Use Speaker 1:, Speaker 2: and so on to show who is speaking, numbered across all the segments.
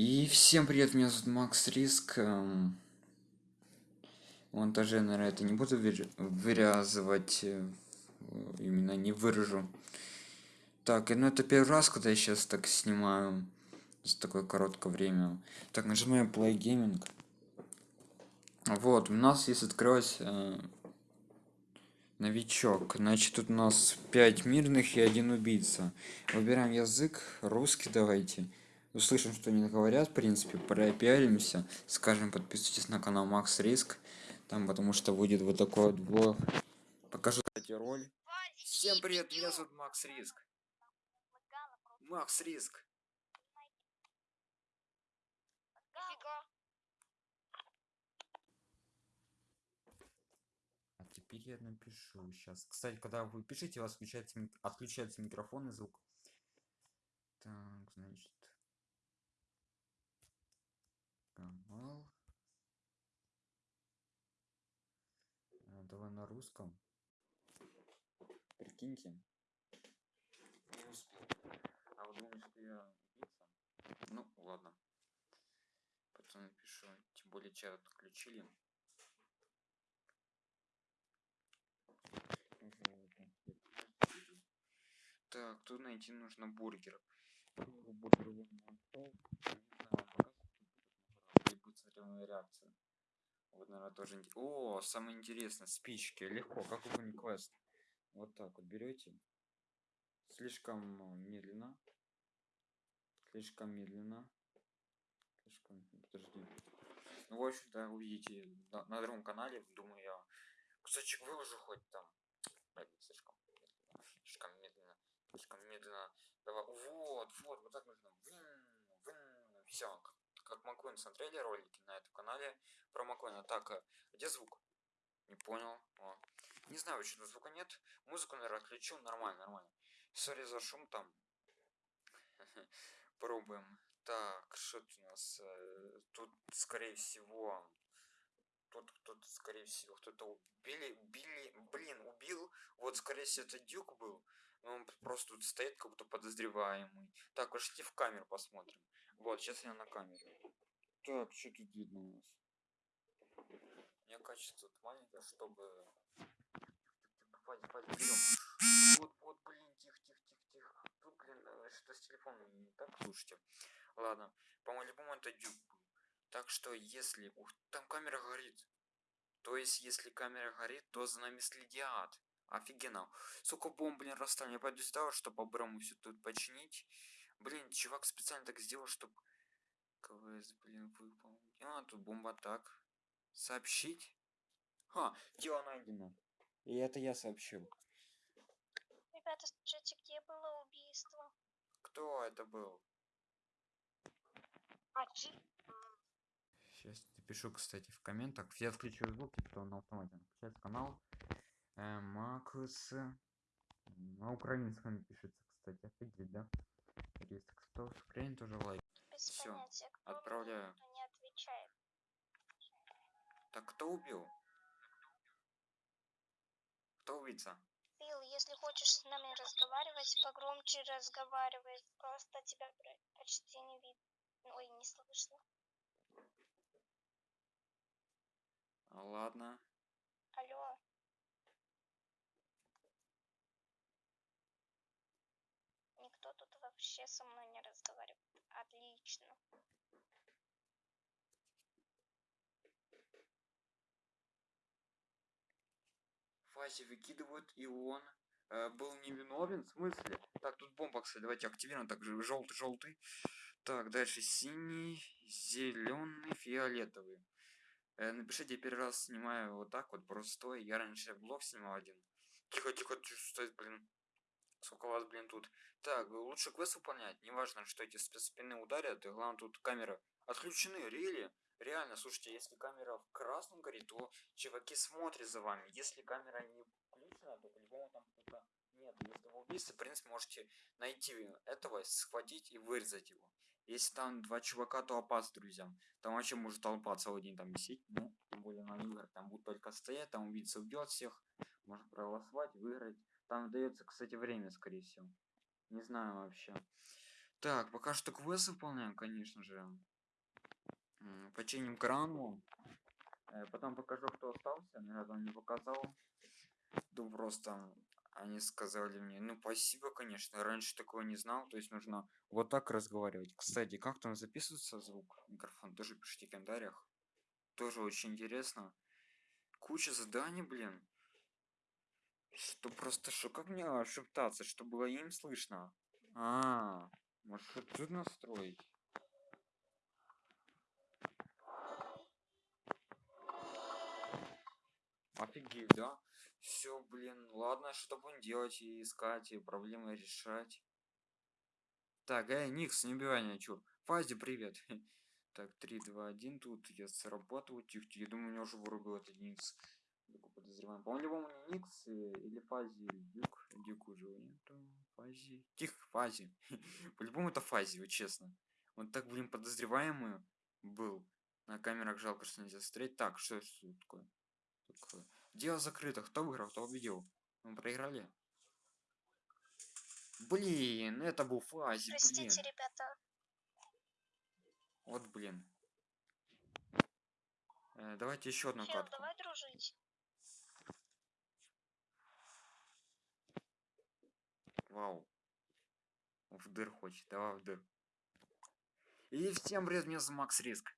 Speaker 1: И всем привет, меня зовут Макс Риск. эм, Монтаже, наверное, это не буду выр- вырезывать, э, именно не выражу. Так, ну это первый раз, когда я сейчас так снимаю за такое короткое время. Так, нажимаем Play Gaming. Вот, у нас есть открылось э, новичок. Значит, тут у нас 5 мирных и один убийца. Выбираем язык, русский давайте. Услышим, что они говорят, в принципе, пропиаримся. Скажем, подписывайтесь на канал Макс Риск. Там, потому что будет вот такой вот блог. Покажу, кстати, роль. Всем привет, меня зовут Макс Риск. Макс Риск. А теперь я напишу сейчас. Кстати, когда вы пишете, у вас включается, мик- отключается микрофон и звук. Так, значит. Канал. А, Давай на русском. Прикиньте. Не успел. А вы думаете, что я убийца? Ну, ладно. Потом напишу. Тем более чат отключили. Так, тут найти нужно бургер. Бургер вы мне оставил? Я не знаю, вам показывать тут моя реакция. Вот, наверное, тоже... О, самое интересное, спички. Легко, как выполнить квест. Вот так вот берете. Слишком медленно. Слишком медленно. Слишком... Подожди. Ну, в общем-то, увидите на, на другом канале, думаю я. Кусочек выложу хоть там. Слишком медленно. Слишком медленно. Слишком медленно. Давай. Вот, вот, вот так нужно. Все. Как, Маквин смотрели ролики на этом канале про Маквина. Так, а где звук? Не понял. О. Не знаю, почему звука нет. Музыку, наверное, отключу. Нормально, нормально. Сори за шум там. Пробуем. Так, что тут у нас? э, Тут, скорее всего, тут кто-то, скорее всего, кто-то убили, убили, блин, убил. Вот, скорее всего, это Дюк был. Но он просто тут стоит, как будто подозреваемый. Так, пошли в камеру посмотрим. Вот, сейчас я на камере. Так, что тут видно у нас? У меня качество тут маленькое, чтобы... Хватит, хватит, берем. Вот, вот, блин, тихо, тихо, тихо, тихо. Тут, блин, э, что с телефоном не так, слушайте. Ладно, по-моему, это дюк был. Так что, если... Ух, там камера горит. То есть, если камера горит, то за нами следят. Офигенно. Сколько бомб, блин, расставили. Я пойду сюда, чтобы по-бырому все тут починить. Блин, чувак специально так сделал, чтобы... КВС, блин, выполнить. А, тут бомба так. Сообщить? Ха, тело найдено. И это я сообщил.
Speaker 2: Ребята, скажите, где было убийство?
Speaker 1: Кто это был?
Speaker 2: А, Джи?
Speaker 1: Сейчас напишу, кстати, в комментах. Я включу звук, потом на автомате включается канал. Э, Макс. На украинском пишется, кстати. Офигеть, да? Кто с Украины тоже лайк.
Speaker 2: Без
Speaker 1: Всё,
Speaker 2: понятия. Кто мне
Speaker 1: отправляю.
Speaker 2: не отвечает.
Speaker 1: Так кто убил? Кто убийца?
Speaker 2: Билл, если хочешь с нами разговаривать, погромче разговаривай. Просто тебя почти не видно. Ой, не слышно.
Speaker 1: Ладно.
Speaker 2: Алло. Никто тут вообще со мной не разговаривает. Отлично.
Speaker 1: Фази выкидывают, и он э, был невиновен. В смысле? Так, тут бомба, кстати, давайте активируем. Так, желтый, желтый. Так, дальше синий, зеленый, фиолетовый. Э, напишите, я первый раз снимаю вот так вот, простой. Я раньше блог снимал один. Тихо, тихо, тихо, стой, блин. Сколько вас, блин, тут. Так, лучше квест выполнять. Неважно, что эти спи- спины ударят. И главное, тут камеры отключены, рели. Реально, слушайте, если камера в красном горит, то чуваки смотрят за вами. Если камера не включена, то по-любому там кто-то нет. Если вы убийца, в принципе, можете найти этого, схватить и вырезать его. Если там два чувака, то опасно, друзья. Там вообще может толпа целый день там висеть. Ну, тем более на играх. Там будут только стоять, там убийца убьет всех. Можно проголосовать, выиграть. Там дается, кстати, время, скорее всего. Не знаю вообще. Так, пока что квест выполняем, конечно же. Починим крану. Э, Потом покажу, кто остался. Наверное, не показал. Ну, просто они сказали мне, ну, спасибо, конечно. Раньше такого не знал. То есть нужно вот так разговаривать. Кстати, как там записывается звук? Микрофон тоже пишите в комментариях. Тоже очень интересно. Куча заданий, блин. Что просто, что как мне шептаться, чтобы было им слышно? А, может что тут настроить? Офигеть, да? Все, блин, ладно, что будем делать и искать, и проблемы решать. Так, эй, Никс, не убивай меня, чё? Фази, привет. Так, 3, 2, 1, тут я срабатываю, тихо, я думаю, меня уже вырубил этот Никс. Подозреваем. По-моему, не Никс э, или Фази, или Дюк. Дюк уже нету. Фази. Тихо, Фази. По-любому это Фази, вот честно. Он так, блин, подозреваемый был. На камерах жалко, что нельзя смотреть. Так, что это такое? такое? Дело закрыто. Кто выиграл, кто победил? Мы проиграли? Блин, это был Фази, блин.
Speaker 2: Простите, ребята.
Speaker 1: Вот, блин. Э, давайте еще одну
Speaker 2: Чел,
Speaker 1: катку.
Speaker 2: давай дружить.
Speaker 1: Вау. В дыр хочет, давай в дыр. И всем привет, меня зовут Макс Риск.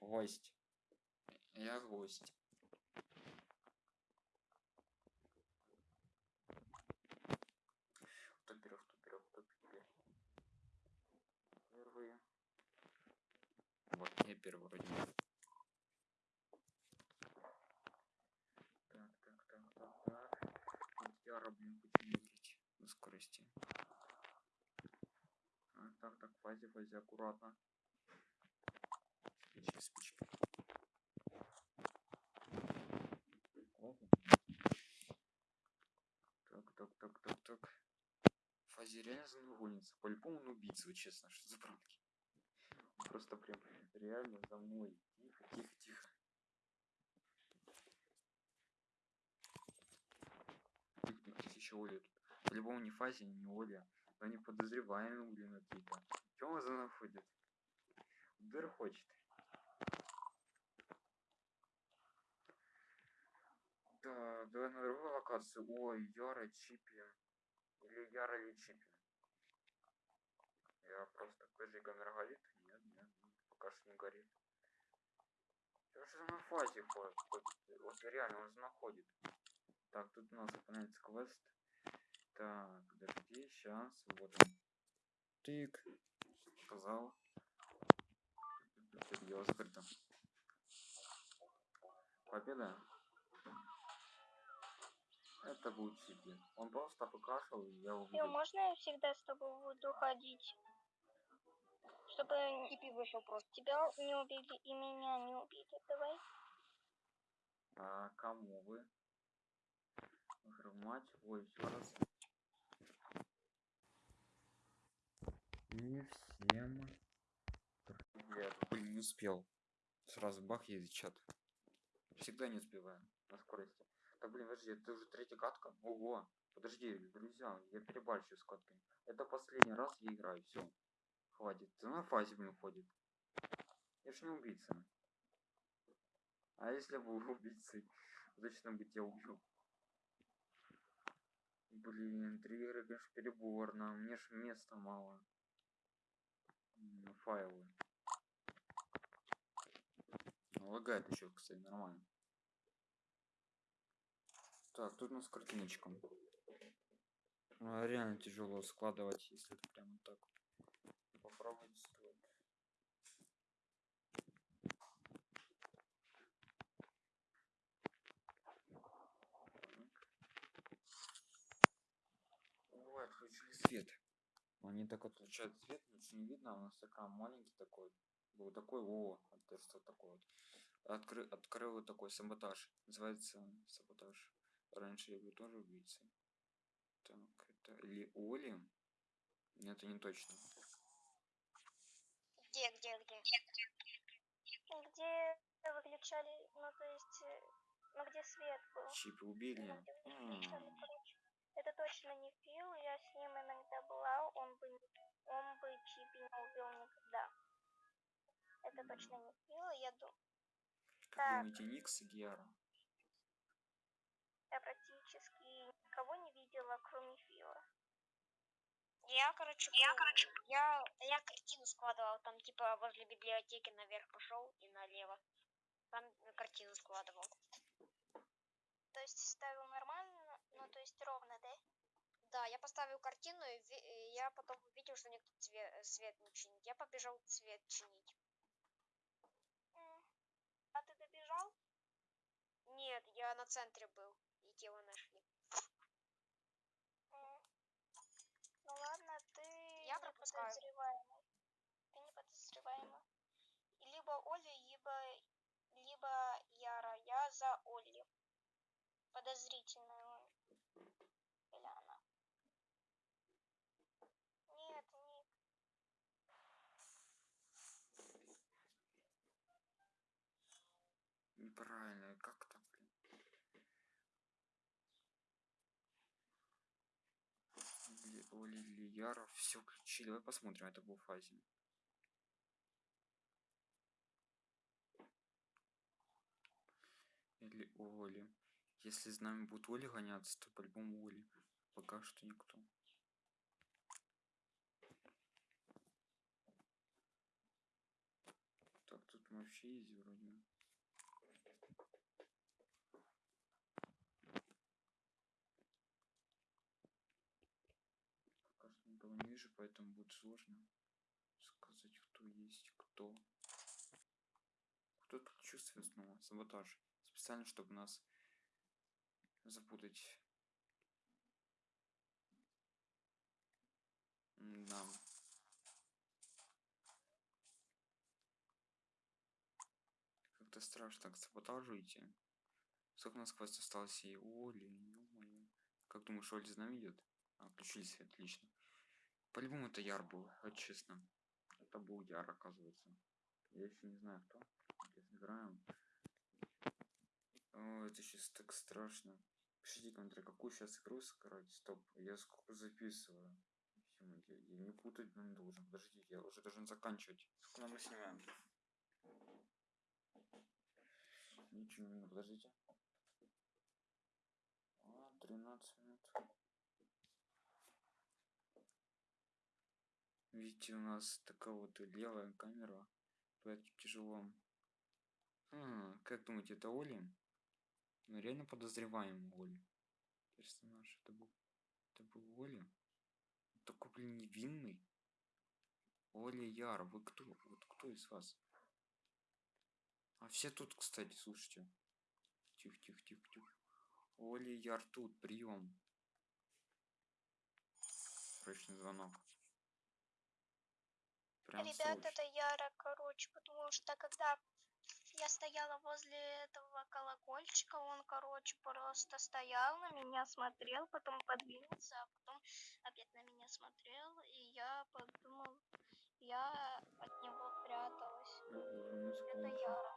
Speaker 1: Гость. Я гость. Кто первый, кто первый, кто первый? Первый. Вот, я первый вроде. бы. Так, так, так, так, так. Вот я блин, хочу выиграть на скорости. А, фазе, фазе, аккуратно. Спички, спички. Аккуратно. Так, так, так, так, так. Фазе реально за мной гонится. По-любому он убийца, честно, что за пранки. Просто прям реально за мной. Тихо, тихо, тихо. Тихо, еще Оля. По-любому не Фази, не Оля. Но они подозреваемые, блин, какие-то. Чего он за мной ходит? Дыр хочет. Да, давай на другую локацию. Ой, Яра Чипи. Или Яра или Чипи. Я просто такой камера горит? Нет, нет, нет, пока что не горит. Чё же на фазе ходит? Вот реально, он же находит. Так, тут у нас выполняется квест. Так, подожди, сейчас, вот он. Тык. Сказал. Дело закрыто. Победа. Это будет Чипи. Он просто покашлял, и я увидел.
Speaker 2: можно я всегда с тобой буду ходить? Чтобы
Speaker 3: Типи вышел просто.
Speaker 2: тебя не убили и меня не убили. Давай.
Speaker 1: А кому вы? Матч. Ой, еще раз. И всем привет. Блин, не успел. Сразу бах едет чат. Всегда не успеваю на скорости. Так, блин, подожди, это уже третья катка? Ого. Подожди, друзья, я перебарщиваю с катками. Это последний раз я играю, все. Хватит. Ты на фазе, блин, ходит. Я ж не убийца. А если был убийцей, точно бы тебя убил. Блин, три игры, конечно, переборно. Мне ж места мало. Файлы. Ну, Лагает еще, кстати, нормально. Так, тут у нас картиночка. А, Реально тяжело складывать, если это прямо так. Попробуйте стоит. Ой, отключили свет. Они так отключают свет, ничего не видно, а у нас экран маленький такой. Был такой, о, что такое вот. Откры, открыл вот такой саботаж. Называется саботаж. Раньше я был тоже убийцей. Так, это ли Оли? Нет, это не точно.
Speaker 2: Где, где, где? Где выключали, ну то есть, э, Ну где свет был?
Speaker 1: Чипа убили. М,
Speaker 2: Это точно не Фил, я с ним иногда была, он бы, не- он бы Чипи не убил никогда. Это точно не Фил, я думаю,
Speaker 1: Как
Speaker 2: Так.
Speaker 1: думаете, Никс и Гиара?
Speaker 2: я практически никого не видела, кроме Фила.
Speaker 3: Я, короче, я, короче, я, я картину складывал, там, типа, возле библиотеки наверх пошел и налево. Там картину складывал.
Speaker 2: То есть ставил нормально, ну то есть ровно, да?
Speaker 3: Да, я поставил картину, и я потом увидел, что никто цве- свет не чинит. Я побежал цвет чинить.
Speaker 2: А ты добежал?
Speaker 3: Нет, я на центре был, и тело нашли.
Speaker 2: Ну ладно, ты
Speaker 3: Я
Speaker 2: не подозреваемый. Ты не подозреваемый. Либо Оля, либо, либо Яра. Я за Олли. Подозрительная он. Или она. Нет, нет.
Speaker 1: Неправильно, как так, блин? Или Яра, все включили. Давай посмотрим, это был фазе. Или Оли. Если с нами будет Оли гоняться, то по-любому Оли. Пока что никто. Так, тут вообще есть вроде. Пока что никого не вижу, поэтому будет сложно сказать, кто есть кто. Кто тут чувствует снова? Саботаж. Специально, чтобы нас запутать. Да. Как-то страшно к саботажу идти. Сколько у нас квест осталось и Оли, ё-моё. Как думаешь, Оли с нами идет? А, включили свет, отлично. По-любому это Яр был, вот честно. Это был Яр, оказывается. Я еще не знаю кто. Сейчас играем. О, это сейчас так страшно. Пишите комментарий, какую сейчас игру сыграть. Стоп, я сколько записываю. Я, я не путать блин, должен. Подождите, я уже должен заканчивать. Сколько мы снимаем? Ничего не подождите. А, 13 минут. Видите, у нас такая вот левая камера, поэтому тяжело. Хм, как думаете, это Оли? Ну, реально подозреваем Оли. Персонаж, это был... Это был Оли? Такой, блин, невинный. Оля Яр, вы кто? Вот кто из вас? А все тут, кстати, слушайте. Тихо, тихо, тихо, тихо. Оля Яр тут, прием. Срочный звонок. Прям
Speaker 2: Ребят, это Яра, короче, потому что когда я стояла возле этого колокольчика, он, короче, просто стоял на меня, смотрел, потом подвинулся, а потом опять на меня смотрел, и я подумал, я от него пряталась. Это? Яра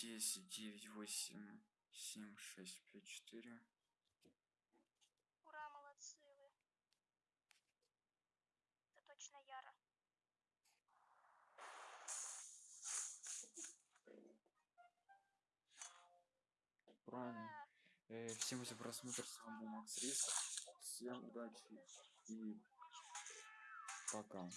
Speaker 1: Десять, девять, восемь, семь, шесть, пять, четыре.
Speaker 2: Ура, молодцы вы. Это точно Яра.
Speaker 1: Правильно. Э, всем за просмотр, с вами был Макс Риск. Всем удачи и пока.